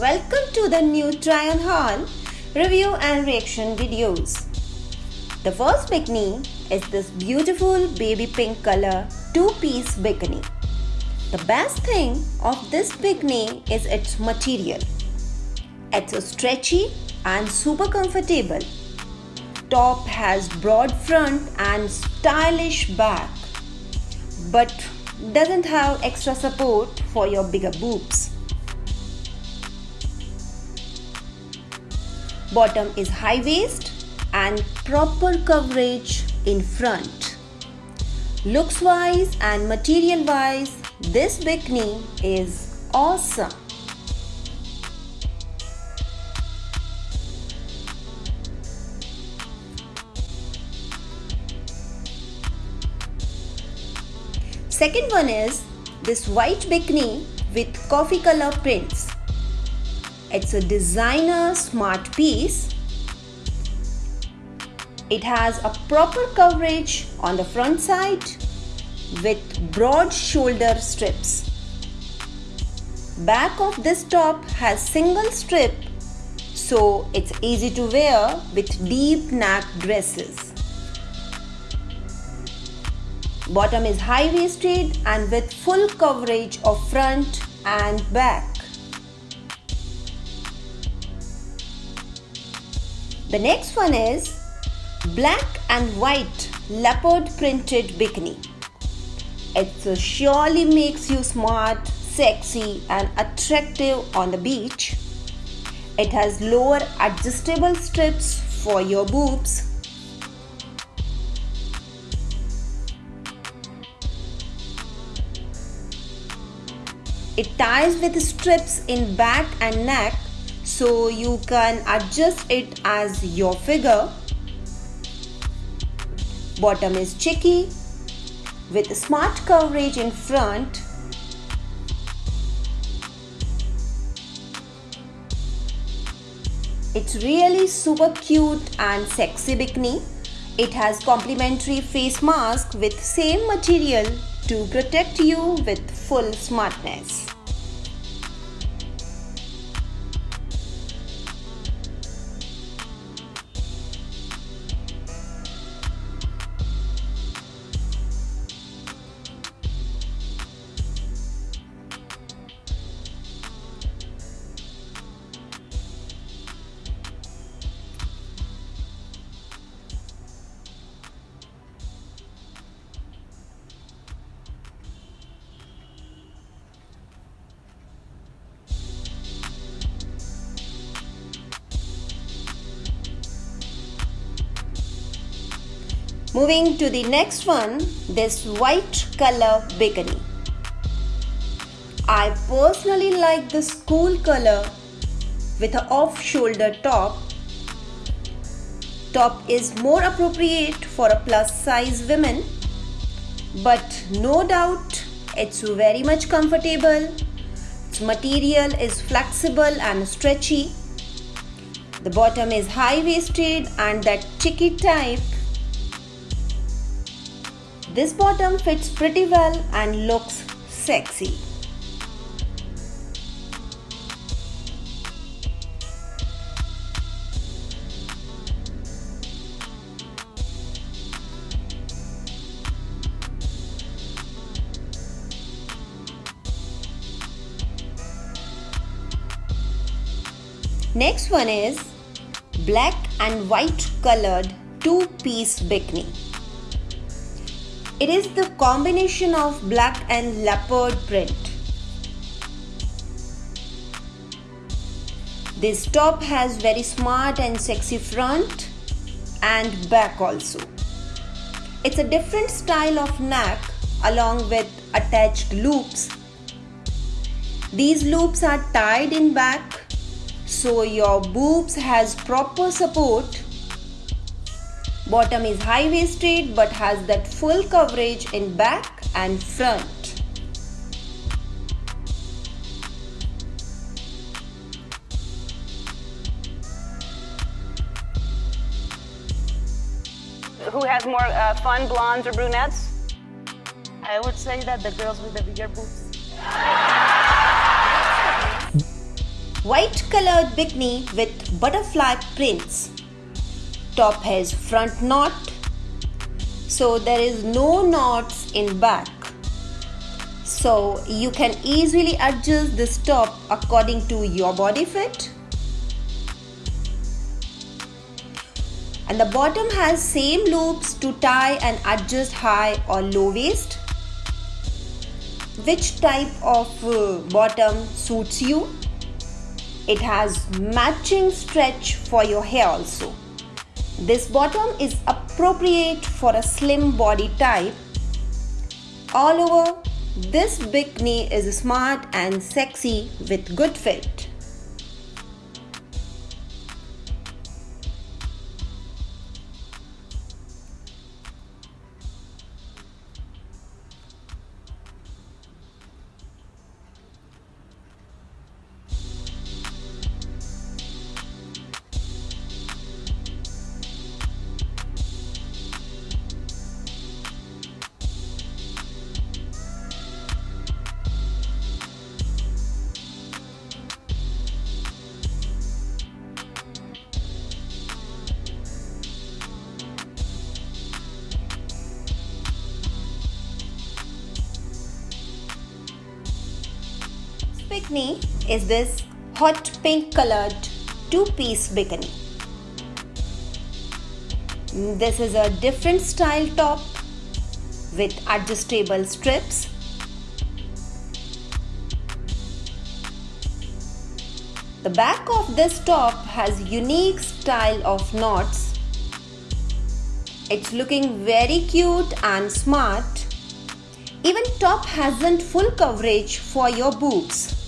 Welcome to the new try on haul review and reaction videos. The first bikini is this beautiful baby pink color two-piece bikini. The best thing of this bikini is its material. It's a stretchy and super comfortable. Top has broad front and stylish back but doesn't have extra support for your bigger boobs. Bottom is high waist and proper coverage in front. Looks wise and material wise, this bikini is awesome. Second one is this white bikini with coffee color prints. It's a designer smart piece. It has a proper coverage on the front side with broad shoulder strips. Back of this top has single strip so it's easy to wear with deep neck dresses. Bottom is high-waisted and with full coverage of front and back. The next one is black and white leopard printed bikini. It surely makes you smart, sexy and attractive on the beach. It has lower adjustable strips for your boobs It ties with strips in back and neck so you can adjust it as your figure. Bottom is cheeky with smart coverage in front. It's really super cute and sexy bikini. It has complimentary face mask with same material to protect you with full smartness. Moving to the next one, this white color bikini. I personally like this cool color with an off-shoulder top. Top is more appropriate for a plus size women but no doubt it's very much comfortable. Its material is flexible and stretchy. The bottom is high-waisted and that cheeky type this bottom fits pretty well and looks sexy. Next one is black and white colored two-piece bikini. It is the combination of black and leopard print. This top has very smart and sexy front and back also. It's a different style of neck along with attached loops. These loops are tied in back so your boobs has proper support Bottom is high-waisted but has that full coverage in back and front. Who has more uh, fun, blondes or brunettes? I would say that the girls with the bigger boobs. white colored bikini with butterfly prints. Top has front knot, so there is no knots in back. So you can easily adjust this top according to your body fit. And the bottom has same loops to tie and adjust high or low waist. Which type of uh, bottom suits you? It has matching stretch for your hair also. This bottom is appropriate for a slim body type. All over, this bikini is smart and sexy with good fit. Bikini is this hot pink colored two-piece bikini. This is a different style top with adjustable strips. The back of this top has unique style of knots. It's looking very cute and smart. Even top hasn't full coverage for your boobs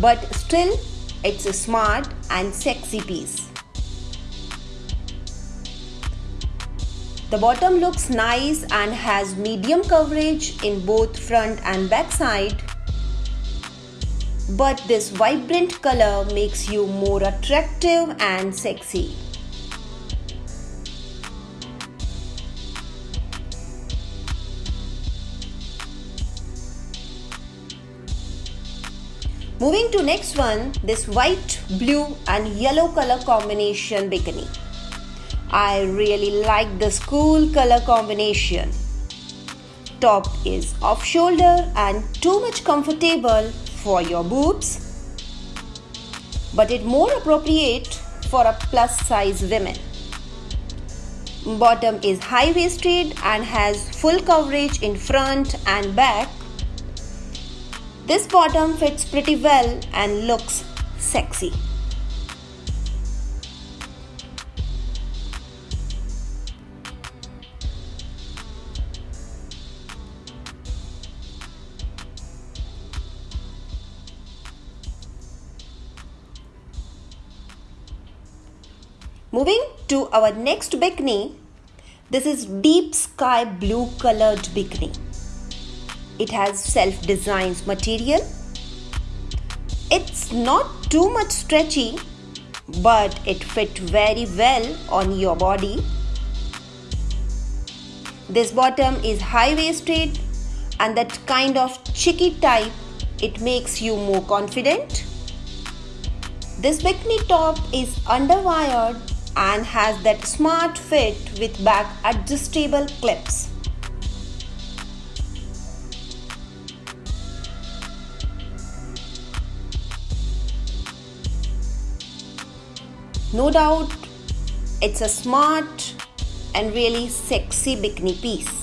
but still it's a smart and sexy piece. The bottom looks nice and has medium coverage in both front and back side. But this vibrant color makes you more attractive and sexy. Moving to next one, this white, blue and yellow color combination bikini. I really like this cool color combination. Top is off shoulder and too much comfortable for your boobs. But it more appropriate for a plus size women. Bottom is high waisted and has full coverage in front and back this bottom fits pretty well and looks sexy. Moving to our next bikini, this is deep sky blue colored bikini. It has self-designed material. It's not too much stretchy, but it fit very well on your body. This bottom is high-waisted and that kind of chicky type, it makes you more confident. This bikini top is underwired and has that smart fit with back adjustable clips. No doubt, it's a smart and really sexy bikini piece.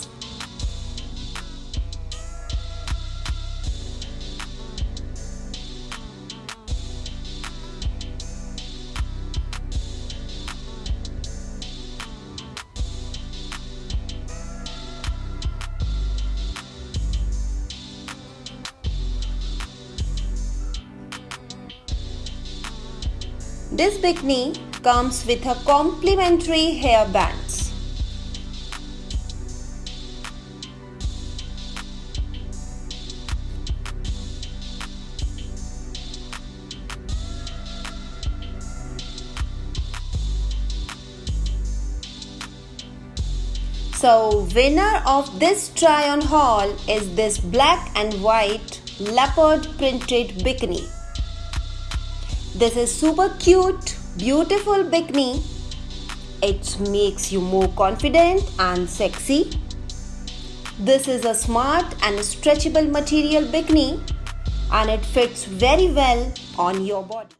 This bikini comes with a complimentary hair bands. So winner of this try on haul is this black and white leopard printed bikini. This is super cute, beautiful bikini. It makes you more confident and sexy. This is a smart and stretchable material bikini and it fits very well on your body.